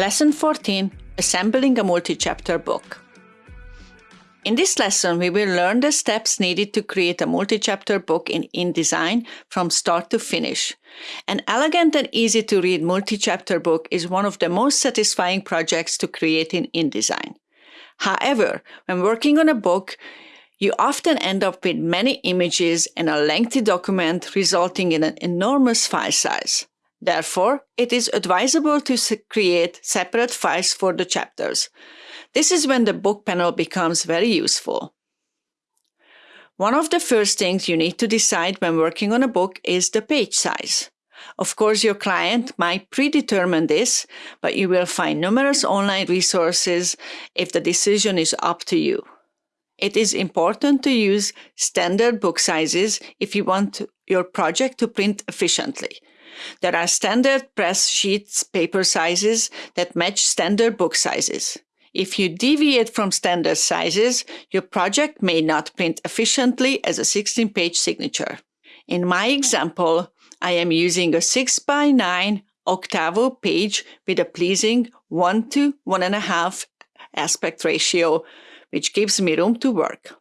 Lesson 14 Assembling a Multi-Chapter Book. In this lesson, we will learn the steps needed to create a multi-chapter book in InDesign from start to finish. An elegant and easy to read multi-chapter book is one of the most satisfying projects to create in InDesign. However, when working on a book, you often end up with many images and a lengthy document resulting in an enormous file size. Therefore, it is advisable to create separate files for the chapters. This is when the book panel becomes very useful. One of the first things you need to decide when working on a book is the page size. Of course, your client might predetermine this, but you will find numerous online resources if the decision is up to you. It is important to use standard book sizes if you want your project to print efficiently. There are standard press sheets paper sizes that match standard book sizes. If you deviate from standard sizes, your project may not print efficiently as a 16-page signature. In my example, I am using a 6 by 9 octavo page with a pleasing 1 to 1.5 aspect ratio, which gives me room to work.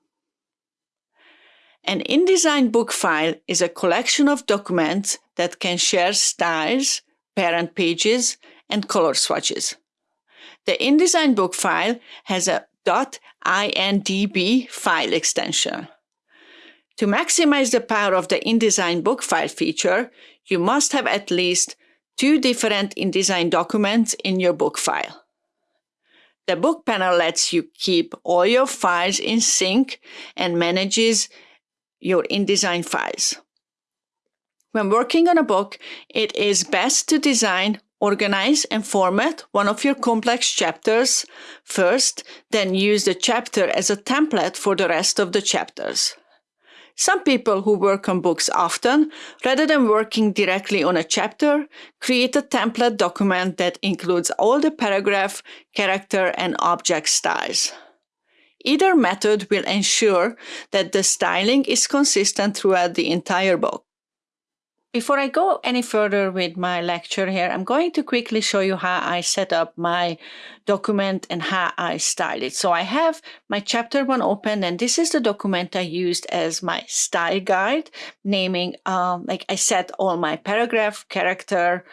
An InDesign book file is a collection of documents that can share styles, parent pages, and color swatches. The InDesign book file has a .indb file extension. To maximize the power of the InDesign book file feature, you must have at least two different InDesign documents in your book file. The book panel lets you keep all your files in sync and manages your InDesign files. When working on a book, it is best to design, organize, and format one of your complex chapters first, then use the chapter as a template for the rest of the chapters. Some people who work on books often, rather than working directly on a chapter, create a template document that includes all the paragraph, character, and object styles. Either method will ensure that the styling is consistent throughout the entire book. Before I go any further with my lecture here, I'm going to quickly show you how I set up my document and how I style it. So I have my chapter one open and this is the document I used as my style guide, naming, um, like I set all my paragraph, character,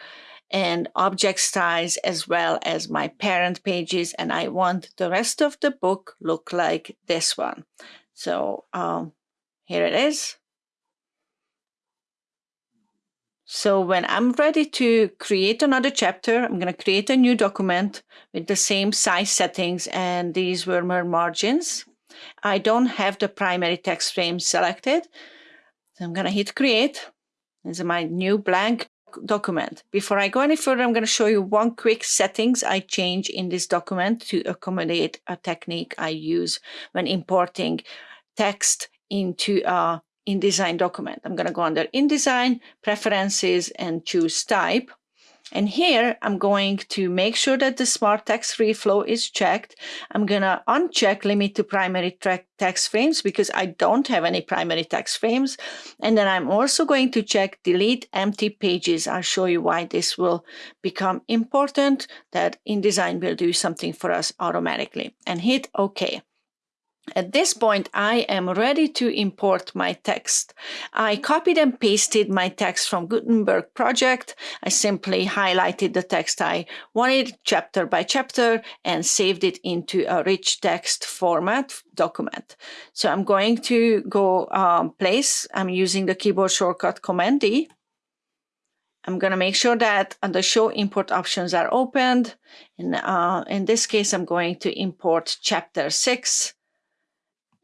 and object styles as well as my parent pages and I want the rest of the book look like this one. So um, here it is. So when I'm ready to create another chapter, I'm going to create a new document with the same size settings and these were my margins. I don't have the primary text frame selected. So I'm going to hit create. This is my new blank document. Before I go any further, I'm going to show you one quick settings I change in this document to accommodate a technique I use when importing text into a InDesign document. I'm going to go under InDesign, Preferences, and choose Type. And here I'm going to make sure that the smart text free flow is checked. I'm going to uncheck limit to primary track text frames because I don't have any primary text frames. And then I'm also going to check delete empty pages. I'll show you why this will become important that InDesign will do something for us automatically and hit OK. At this point, I am ready to import my text. I copied and pasted my text from Gutenberg project. I simply highlighted the text I wanted chapter by chapter and saved it into a rich text format document. So I'm going to go um, place, I'm using the keyboard shortcut Command D. I'm going to make sure that the show import options are opened. And uh, in this case, I'm going to import chapter six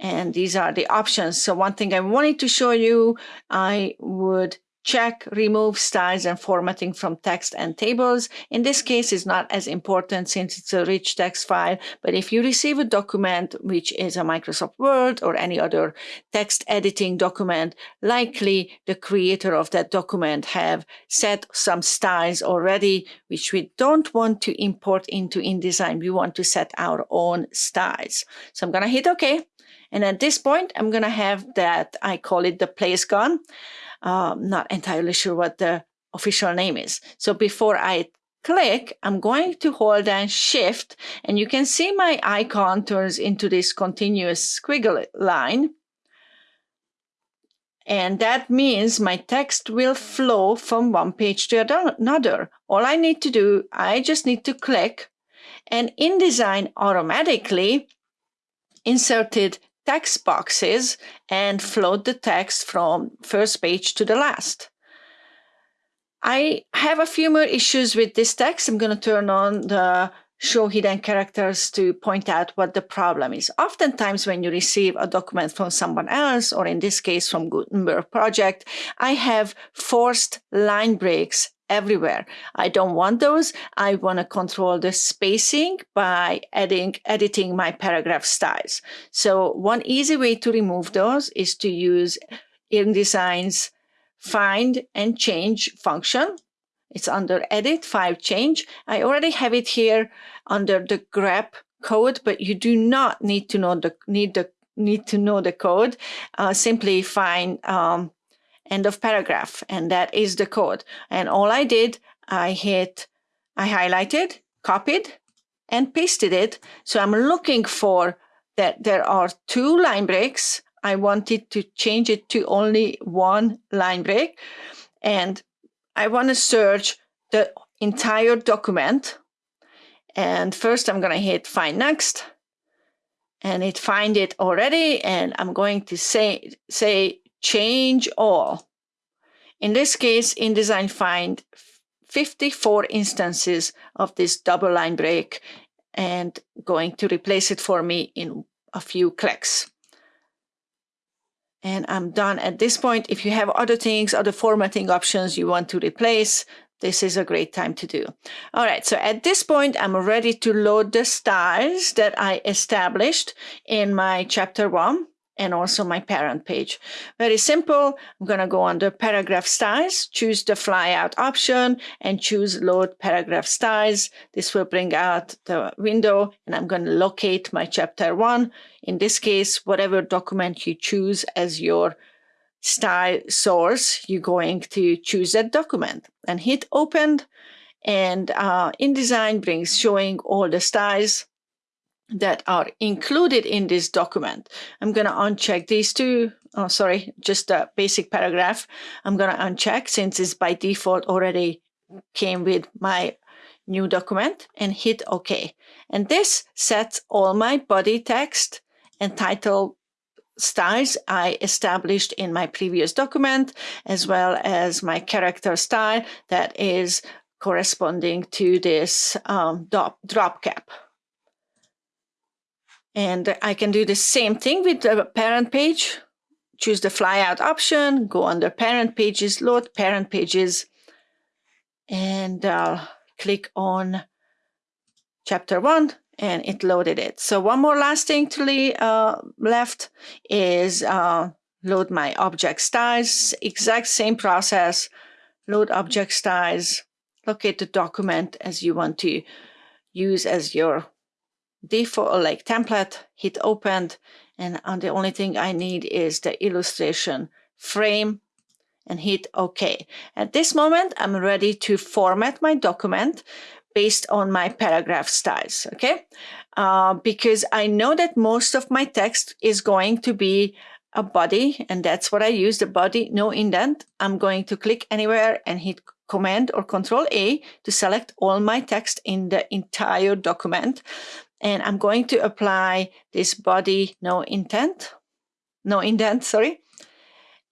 and these are the options. So one thing I wanted to show you, I would check remove styles and formatting from text and tables. In this case, it's not as important since it's a rich text file, but if you receive a document, which is a Microsoft Word or any other text editing document, likely the creator of that document have set some styles already, which we don't want to import into InDesign. We want to set our own styles. So I'm going to hit OK. And at this point, I'm going to have that, I call it the place gun. Um, not entirely sure what the official name is. So before I click, I'm going to hold down shift and you can see my icon turns into this continuous squiggle line. And that means my text will flow from one page to another. All I need to do, I just need to click and InDesign automatically inserted text boxes and float the text from first page to the last. I have a few more issues with this text. I'm going to turn on the show hidden characters to point out what the problem is. Oftentimes when you receive a document from someone else, or in this case from Gutenberg project, I have forced line breaks everywhere. I don't want those. I want to control the spacing by adding, editing my paragraph styles. So one easy way to remove those is to use InDesign's find and change function. It's under edit, file change. I already have it here under the grep code, but you do not need to know the need the need to know the code. Uh, simply find um, end of paragraph, and that is the code. And all I did, I hit, I highlighted, copied, and pasted it. So I'm looking for that there are two line breaks. I wanted to change it to only one line break. And I want to search the entire document. And first I'm going to hit find next and it find it already. And I'm going to say, say change all. In this case, InDesign find 54 instances of this double line break and going to replace it for me in a few clicks. And I'm done at this point. If you have other things, other formatting options you want to replace, this is a great time to do. All right, so at this point, I'm ready to load the styles that I established in my chapter one and also my parent page. Very simple. I'm going to go under paragraph styles, choose the flyout option and choose load paragraph styles. This will bring out the window and I'm going to locate my chapter one. In this case, whatever document you choose as your style source, you're going to choose that document and hit open. And uh, InDesign brings showing all the styles that are included in this document. I'm going to uncheck these two. Oh, sorry, just a basic paragraph. I'm going to uncheck since it's by default already came with my new document and hit OK. And this sets all my body text and title styles I established in my previous document, as well as my character style that is corresponding to this um, drop, drop cap. And I can do the same thing with the parent page. Choose the flyout option, go under parent pages, load parent pages, and uh, click on chapter one and it loaded it. So one more last thing to uh, left is uh, load my object styles, exact same process, load object styles, locate the document as you want to use as your default like template, hit opened, and the only thing I need is the illustration frame and hit OK. At this moment, I'm ready to format my document based on my paragraph styles, okay? Uh, because I know that most of my text is going to be a body, and that's what I use, the body, no indent. I'm going to click anywhere and hit Command or Control A to select all my text in the entire document and I'm going to apply this body no intent, no indent, sorry.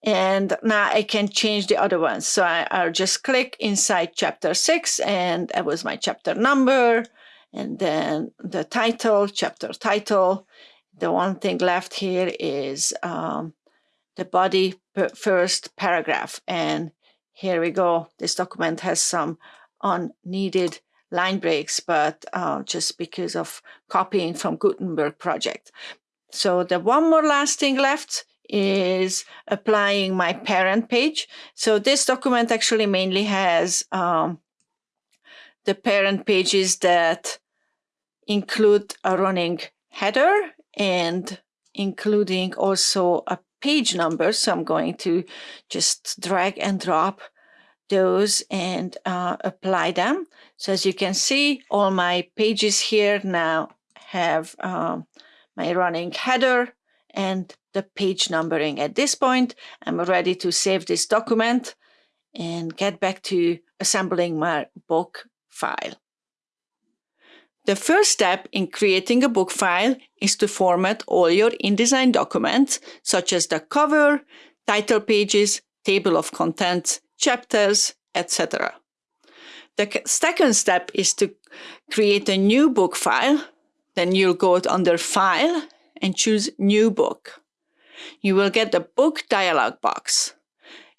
And now I can change the other ones. So I, will just click inside chapter six and that was my chapter number. And then the title, chapter title. The one thing left here is um, the body first paragraph. And here we go. This document has some unneeded line breaks, but uh, just because of copying from Gutenberg project. So the one more last thing left is applying my parent page. So this document actually mainly has um, the parent pages that include a running header and including also a page number. So I'm going to just drag and drop those and uh, apply them. So as you can see, all my pages here now have um, my running header and the page numbering. At this point, I'm ready to save this document and get back to assembling my book file. The first step in creating a book file is to format all your InDesign documents, such as the cover, title pages, table of contents, chapters, etc. The second step is to create a new book file. Then you'll go under File and choose New Book. You will get the Book dialog box.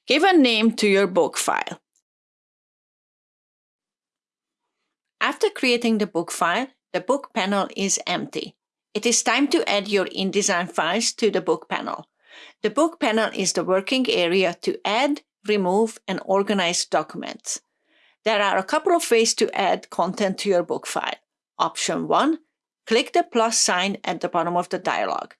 Give a name to your book file. After creating the book file, the book panel is empty. It is time to add your InDesign files to the book panel. The book panel is the working area to add, remove, and organize documents. There are a couple of ways to add content to your book file. Option 1. Click the plus sign at the bottom of the dialog.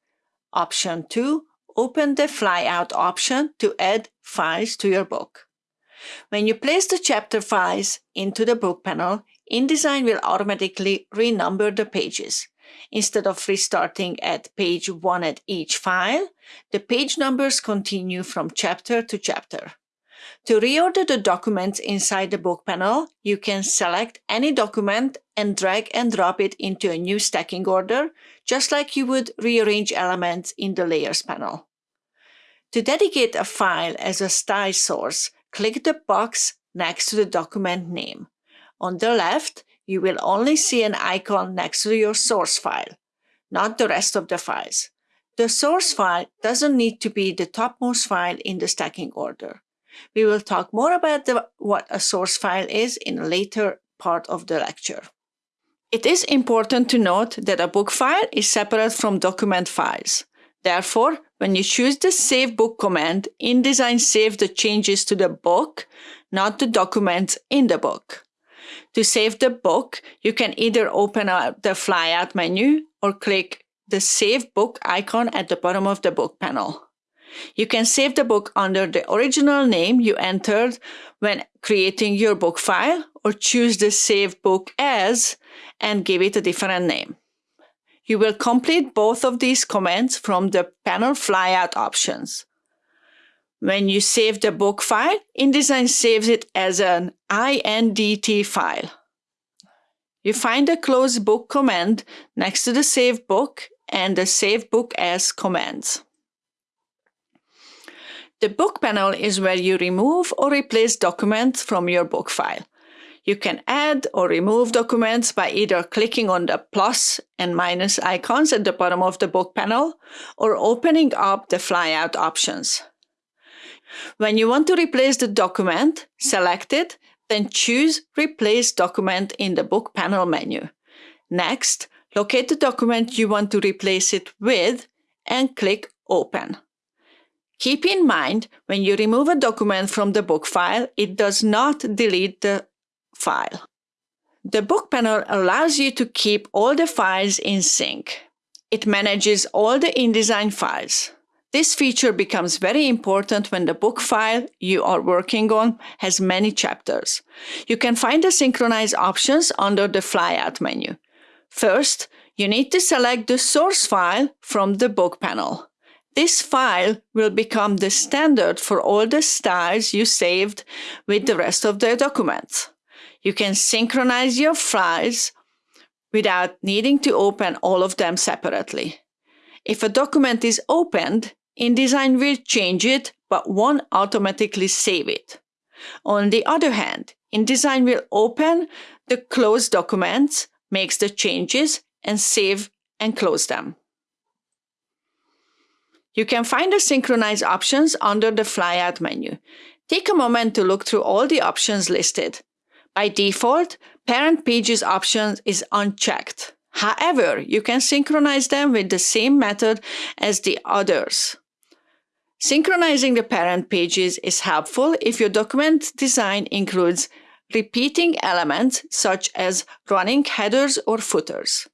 Option 2. Open the flyout option to add files to your book. When you place the chapter files into the book panel, InDesign will automatically renumber the pages. Instead of restarting at page 1 at each file, the page numbers continue from chapter to chapter. To reorder the documents inside the book panel, you can select any document and drag and drop it into a new stacking order, just like you would rearrange elements in the Layers panel. To dedicate a file as a style source, click the box next to the document name. On the left, you will only see an icon next to your source file, not the rest of the files. The source file doesn't need to be the topmost file in the stacking order. We will talk more about the, what a source file is in a later part of the lecture. It is important to note that a book file is separate from document files. Therefore, when you choose the Save Book command, InDesign saves the changes to the book, not the documents in the book. To save the book, you can either open up the flyout menu or click the Save Book icon at the bottom of the book panel. You can save the book under the original name you entered when creating your book file or choose the Save Book As and give it a different name. You will complete both of these commands from the panel flyout options. When you save the book file, InDesign saves it as an INDT file. You find the close book command next to the save book and the save book as commands. The book panel is where you remove or replace documents from your book file. You can add or remove documents by either clicking on the plus and minus icons at the bottom of the book panel or opening up the flyout options. When you want to replace the document, select it, then choose Replace Document in the Book panel menu. Next, locate the document you want to replace it with and click Open. Keep in mind, when you remove a document from the book file, it does not delete the file. The book panel allows you to keep all the files in sync. It manages all the InDesign files. This feature becomes very important when the book file you are working on has many chapters. You can find the synchronize options under the flyout menu. First, you need to select the source file from the book panel. This file will become the standard for all the styles you saved with the rest of the documents. You can synchronize your files without needing to open all of them separately. If a document is opened, InDesign will change it, but won't automatically save it. On the other hand, InDesign will open the closed documents, makes the changes, and save and close them. You can find the synchronize options under the flyout menu. Take a moment to look through all the options listed. By default, parent pages option is unchecked. However, you can synchronize them with the same method as the others. Synchronizing the parent pages is helpful if your document design includes repeating elements such as running headers or footers.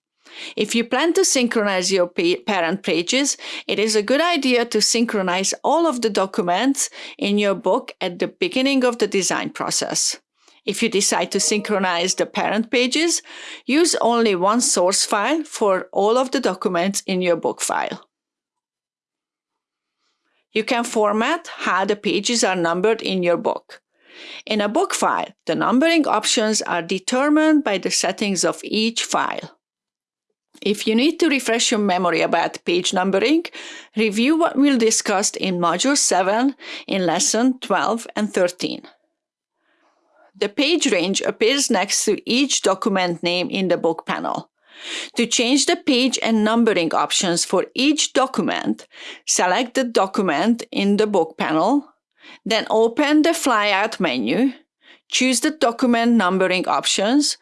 If you plan to synchronize your parent pages, it is a good idea to synchronize all of the documents in your book at the beginning of the design process. If you decide to synchronize the parent pages, use only one source file for all of the documents in your book file. You can format how the pages are numbered in your book. In a book file, the numbering options are determined by the settings of each file. If you need to refresh your memory about page numbering, review what we'll discussed in Module 7 in Lesson 12 and 13. The page range appears next to each document name in the book panel. To change the page and numbering options for each document, select the document in the book panel, then open the flyout menu, choose the document numbering options,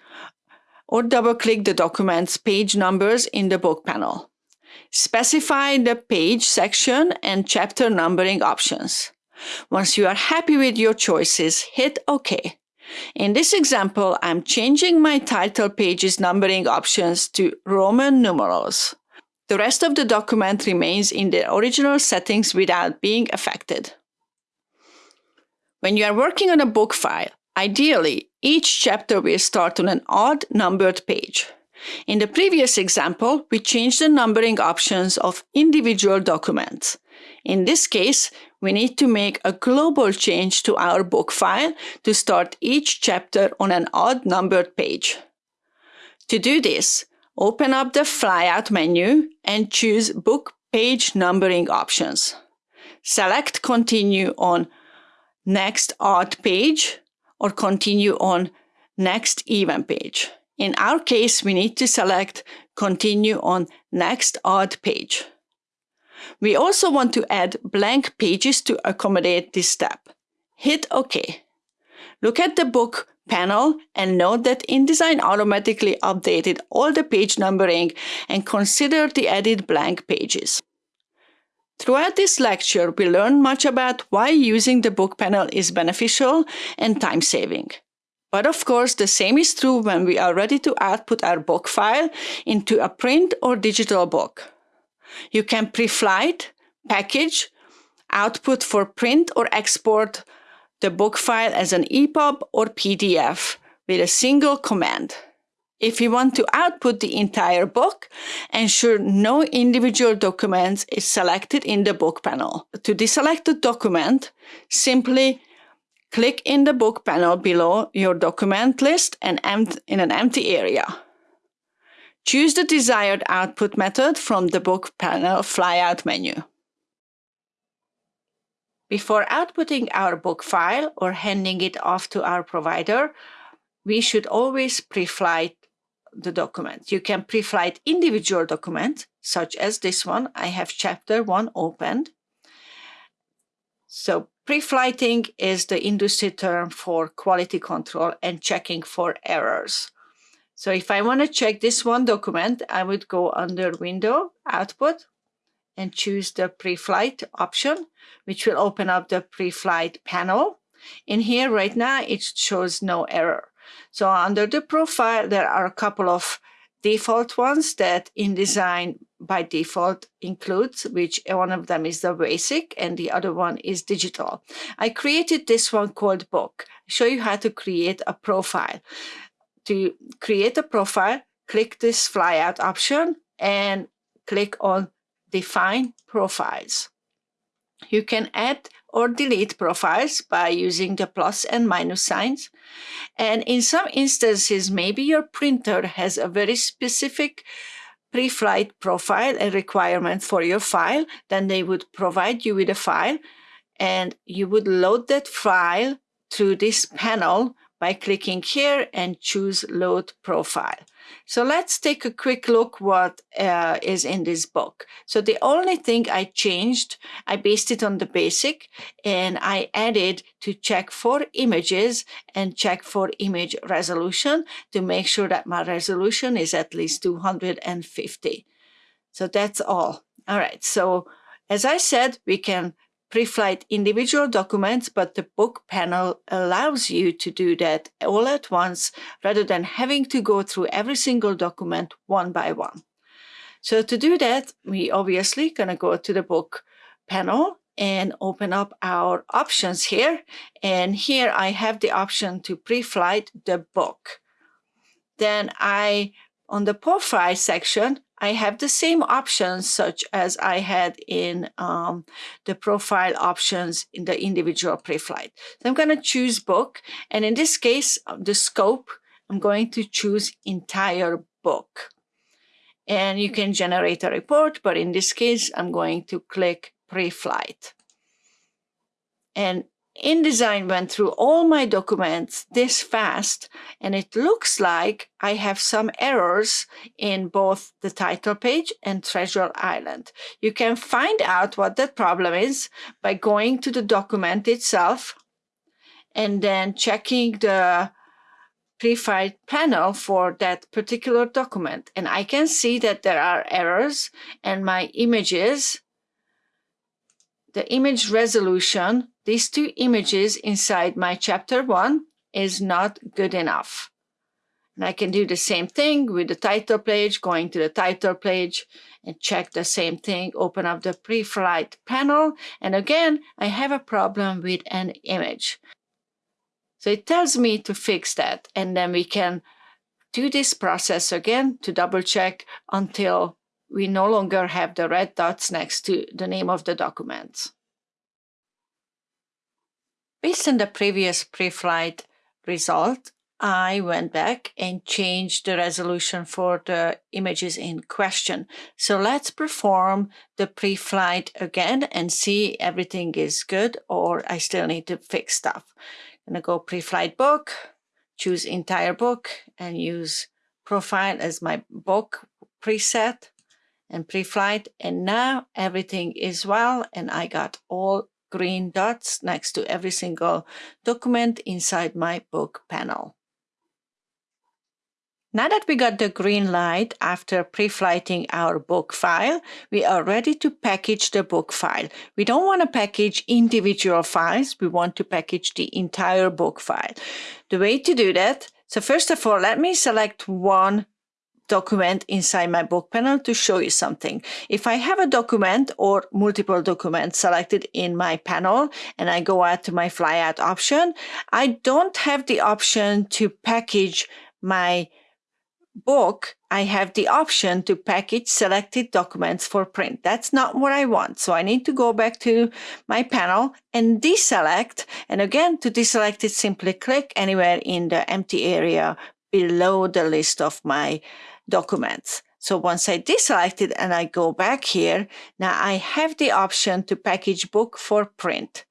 or double-click the document's page numbers in the book panel. Specify the page section and chapter numbering options. Once you are happy with your choices, hit OK. In this example, I'm changing my title page's numbering options to Roman numerals. The rest of the document remains in the original settings without being affected. When you are working on a book file, ideally, each chapter will start on an odd numbered page. In the previous example, we changed the numbering options of individual documents. In this case, we need to make a global change to our book file to start each chapter on an odd numbered page. To do this, open up the flyout menu and choose Book Page Numbering options. Select Continue on Next Odd Page or Continue on Next Even Page. In our case, we need to select Continue on Next Odd Page. We also want to add blank pages to accommodate this step. Hit OK. Look at the book panel and note that InDesign automatically updated all the page numbering and considered the added blank pages. Throughout this lecture, we learned much about why using the book panel is beneficial and time-saving. But of course, the same is true when we are ready to output our book file into a print or digital book. You can pre-flight, package, output for print or export the book file as an EPUB or PDF with a single command. If you want to output the entire book, ensure no individual document is selected in the book panel. To deselect the document, simply click in the book panel below your document list and in an empty area. Choose the desired output method from the book panel flyout menu. Before outputting our book file or handing it off to our provider, we should always pre-flight the document. You can pre-flight individual documents, such as this one. I have chapter one opened. So pre-flighting is the industry term for quality control and checking for errors. So if I want to check this one document, I would go under Window, Output, and choose the pre-flight option, which will open up the pre-flight panel. In here right now, it shows no error. So under the profile, there are a couple of default ones that InDesign by default includes, which one of them is the basic and the other one is digital. I created this one called book. Show you how to create a profile to create a profile, click this flyout option and click on define profiles. You can add or delete profiles by using the plus and minus signs. And in some instances, maybe your printer has a very specific pre-flight profile and requirement for your file, then they would provide you with a file and you would load that file through this panel by clicking here and choose load profile. So let's take a quick look what uh, is in this book. So the only thing I changed, I based it on the basic and I added to check for images and check for image resolution to make sure that my resolution is at least 250. So that's all. All right. So as I said, we can pre-flight individual documents, but the book panel allows you to do that all at once rather than having to go through every single document one by one. So to do that, we obviously gonna go to the book panel and open up our options here. And here I have the option to pre-flight the book. Then I, on the profile section, I have the same options such as I had in um, the profile options in the individual pre-flight. So I'm going to choose book. And in this case, the scope, I'm going to choose entire book. And you can generate a report, but in this case, I'm going to click pre-flight. And InDesign went through all my documents this fast, and it looks like I have some errors in both the title page and Treasure Island. You can find out what that problem is by going to the document itself and then checking the pre-flight panel for that particular document. And I can see that there are errors and my images, the image resolution these two images inside my chapter one is not good enough. And I can do the same thing with the title page, going to the title page and check the same thing, open up the pre-flight panel. And again, I have a problem with an image. So it tells me to fix that. And then we can do this process again to double check until we no longer have the red dots next to the name of the documents. Based on the previous pre-flight result, I went back and changed the resolution for the images in question. So let's perform the pre-flight again and see everything is good or I still need to fix stuff. I'm gonna go pre-flight book, choose entire book and use profile as my book preset and pre-flight. And now everything is well and I got all green dots next to every single document inside my book panel. Now that we got the green light after pre-flighting our book file, we are ready to package the book file. We don't want to package individual files, we want to package the entire book file. The way to do that, so first of all, let me select one document inside my book panel to show you something. If I have a document or multiple documents selected in my panel and I go out to my flyout option, I don't have the option to package my book, I have the option to package selected documents for print. That's not what I want. So I need to go back to my panel and deselect. And again, to deselect it, simply click anywhere in the empty area below the list of my documents. So once I deselect it and I go back here, now I have the option to package book for print.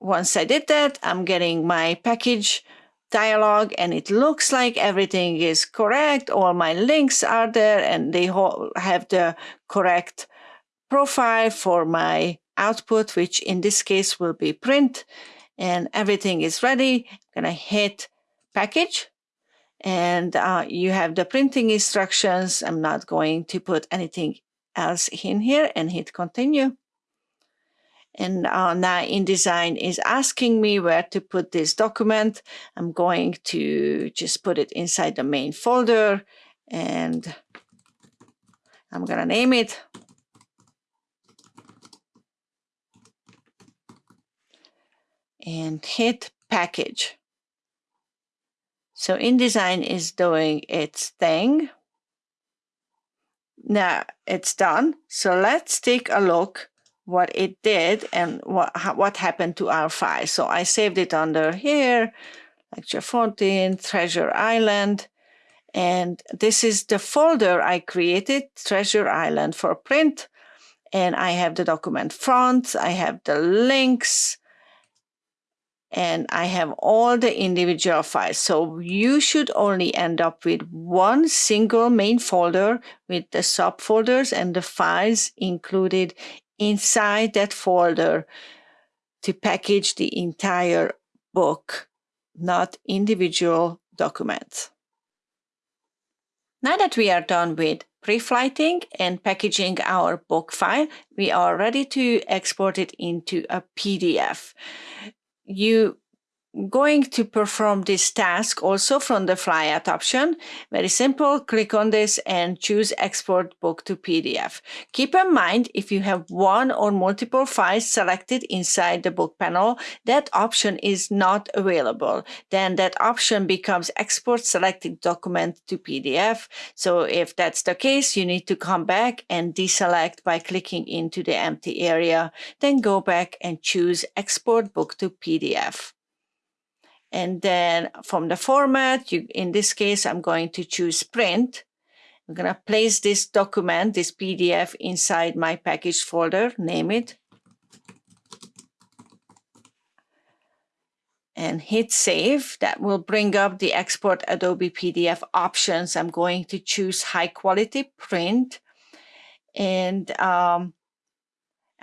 Once I did that, I'm getting my package dialog and it looks like everything is correct. All my links are there and they have the correct profile for my output, which in this case will be print and everything is ready. I'm gonna hit package and uh, you have the printing instructions. I'm not going to put anything else in here and hit continue. And uh, now InDesign is asking me where to put this document. I'm going to just put it inside the main folder and I'm going to name it. And hit package. So InDesign is doing its thing. Now it's done. So let's take a look what it did and what, what happened to our file. So I saved it under here, lecture 14, Treasure Island. And this is the folder I created, Treasure Island for print. And I have the document front, I have the links, and I have all the individual files. So you should only end up with one single main folder with the subfolders and the files included inside that folder to package the entire book, not individual documents. Now that we are done with pre-flighting and packaging our book file, we are ready to export it into a PDF. You going to perform this task also from the flyout option. Very simple, click on this and choose export book to PDF. Keep in mind, if you have one or multiple files selected inside the book panel, that option is not available. Then that option becomes export selected document to PDF. So if that's the case, you need to come back and deselect by clicking into the empty area, then go back and choose export book to PDF. And then from the format, you, in this case, I'm going to choose print. I'm going to place this document, this PDF inside my package folder, name it. And hit save. That will bring up the export Adobe PDF options. I'm going to choose high quality print. And um,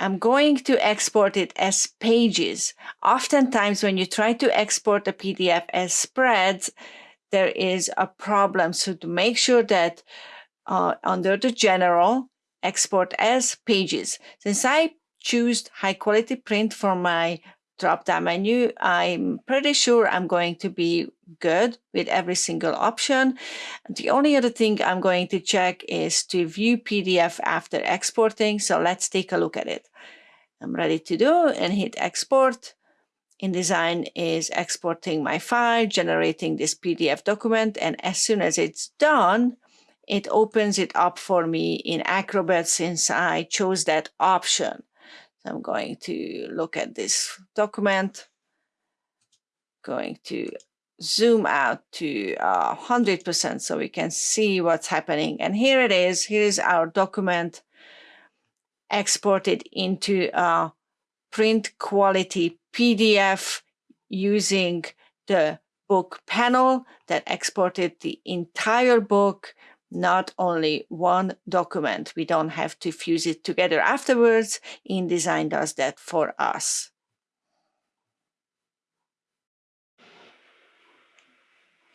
I'm going to export it as pages. Oftentimes when you try to export a PDF as spreads, there is a problem. So to make sure that uh, under the general, export as pages. Since I choose high quality print for my drop down menu, I'm pretty sure I'm going to be good with every single option. The only other thing I'm going to check is to view PDF after exporting. So let's take a look at it. I'm ready to do and hit export. InDesign is exporting my file, generating this PDF document. And as soon as it's done, it opens it up for me in Acrobat since I chose that option. I'm going to look at this document, going to zoom out to uh, 100% so we can see what's happening. And here it is. Here is our document exported into a print quality PDF using the book panel that exported the entire book not only one document. We don't have to fuse it together afterwards. InDesign does that for us.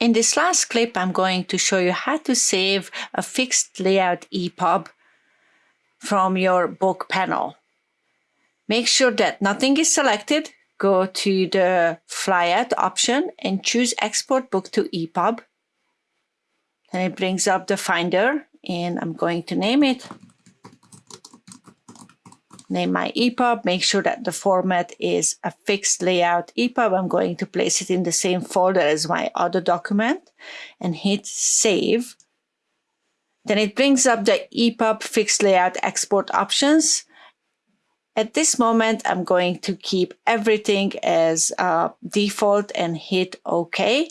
In this last clip, I'm going to show you how to save a fixed layout EPUB from your book panel. Make sure that nothing is selected. Go to the flyout option and choose export book to EPUB. Then it brings up the finder and I'm going to name it. Name my EPUB, make sure that the format is a fixed layout EPUB. I'm going to place it in the same folder as my other document and hit save. Then it brings up the EPUB fixed layout export options. At this moment, I'm going to keep everything as uh, default and hit OK.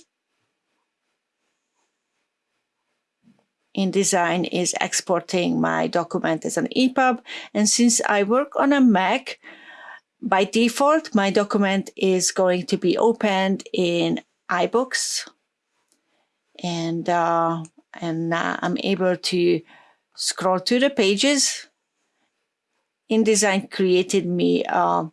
InDesign is exporting my document as an EPUB. And since I work on a Mac, by default, my document is going to be opened in iBooks. And, uh, and uh, I'm able to scroll to the pages. InDesign created me a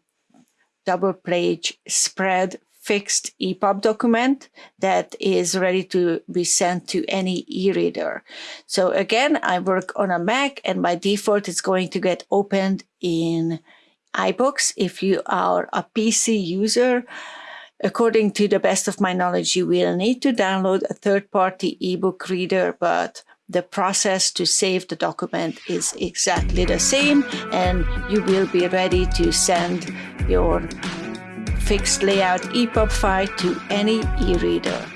double page spread fixed EPUB document that is ready to be sent to any e-reader. So again, I work on a Mac and by default, it's going to get opened in iBooks. If you are a PC user, according to the best of my knowledge, you will need to download a third-party ebook reader, but the process to save the document is exactly the same and you will be ready to send your fixed layout EPUB file to any e-reader.